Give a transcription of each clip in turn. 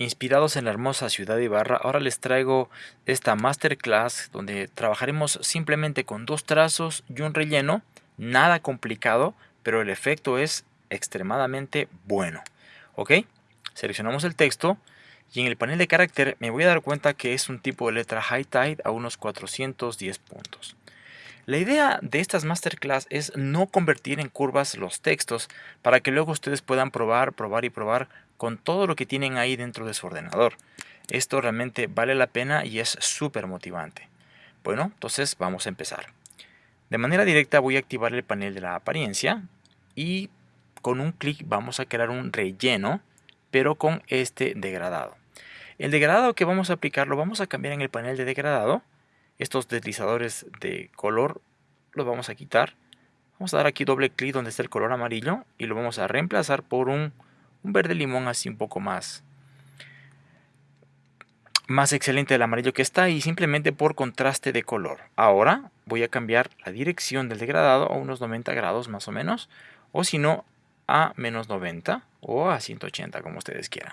Inspirados en la hermosa ciudad de Ibarra, ahora les traigo esta masterclass donde trabajaremos simplemente con dos trazos y un relleno, nada complicado, pero el efecto es extremadamente bueno. ¿Ok? Seleccionamos el texto y en el panel de carácter me voy a dar cuenta que es un tipo de letra high tide a unos 410 puntos. La idea de estas masterclass es no convertir en curvas los textos para que luego ustedes puedan probar, probar y probar con todo lo que tienen ahí dentro de su ordenador. Esto realmente vale la pena y es súper motivante. Bueno, entonces vamos a empezar. De manera directa voy a activar el panel de la apariencia y con un clic vamos a crear un relleno, pero con este degradado. El degradado que vamos a aplicar lo vamos a cambiar en el panel de degradado. Estos deslizadores de color los vamos a quitar. Vamos a dar aquí doble clic donde está el color amarillo y lo vamos a reemplazar por un un verde limón así un poco más más excelente del amarillo que está y simplemente por contraste de color. Ahora voy a cambiar la dirección del degradado a unos 90 grados más o menos o si no a menos 90 o a 180 como ustedes quieran.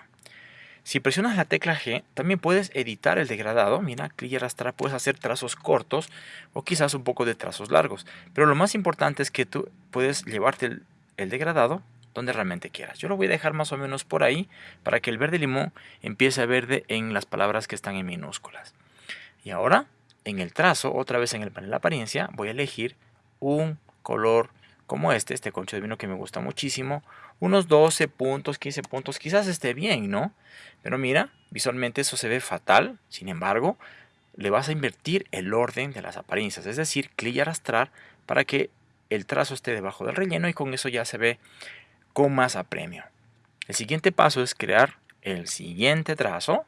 Si presionas la tecla G, también puedes editar el degradado. Mira, clic y arrastrar, puedes hacer trazos cortos o quizás un poco de trazos largos. Pero lo más importante es que tú puedes llevarte el, el degradado donde realmente quieras. Yo lo voy a dejar más o menos por ahí para que el verde limón empiece a verde en las palabras que están en minúsculas. Y ahora, en el trazo, otra vez en el panel de apariencia, voy a elegir un color como este, este concho de vino que me gusta muchísimo. Unos 12 puntos, 15 puntos, quizás esté bien, ¿no? Pero mira, visualmente eso se ve fatal. Sin embargo, le vas a invertir el orden de las apariencias. Es decir, clic y arrastrar para que el trazo esté debajo del relleno y con eso ya se ve con más apremio. El siguiente paso es crear el siguiente trazo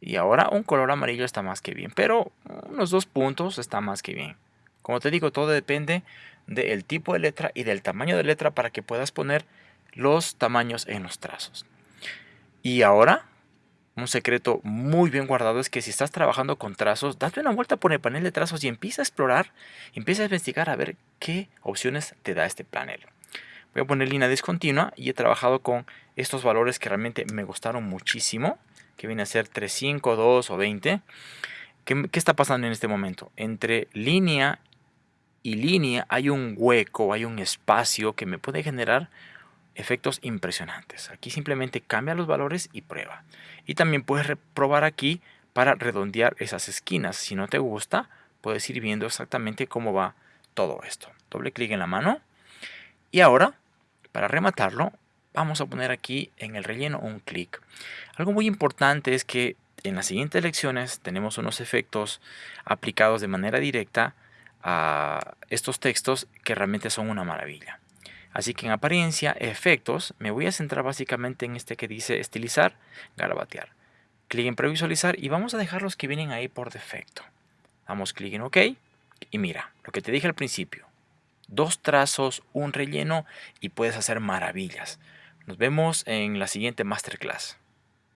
y ahora un color amarillo está más que bien, pero unos dos puntos está más que bien. Como te digo, todo depende del tipo de letra y del tamaño de letra para que puedas poner los tamaños en los trazos. Y ahora, un secreto muy bien guardado es que si estás trabajando con trazos, date una vuelta por el panel de trazos y empieza a explorar, empieza a investigar a ver qué opciones te da este panel. Voy a poner línea discontinua y he trabajado con estos valores que realmente me gustaron muchísimo, que viene a ser 3, 5, 2 o 20. ¿Qué, ¿Qué está pasando en este momento? Entre línea y línea hay un hueco, hay un espacio que me puede generar efectos impresionantes. Aquí simplemente cambia los valores y prueba. Y también puedes probar aquí para redondear esas esquinas. Si no te gusta, puedes ir viendo exactamente cómo va todo esto. Doble clic en la mano. Y ahora para rematarlo, vamos a poner aquí en el relleno un clic. Algo muy importante es que en las siguientes lecciones tenemos unos efectos aplicados de manera directa a estos textos que realmente son una maravilla. Así que en apariencia, efectos, me voy a centrar básicamente en este que dice estilizar, garabatear. Clic en previsualizar y vamos a dejar los que vienen ahí por defecto. Damos clic en OK y mira, lo que te dije al principio dos trazos, un relleno y puedes hacer maravillas. Nos vemos en la siguiente masterclass.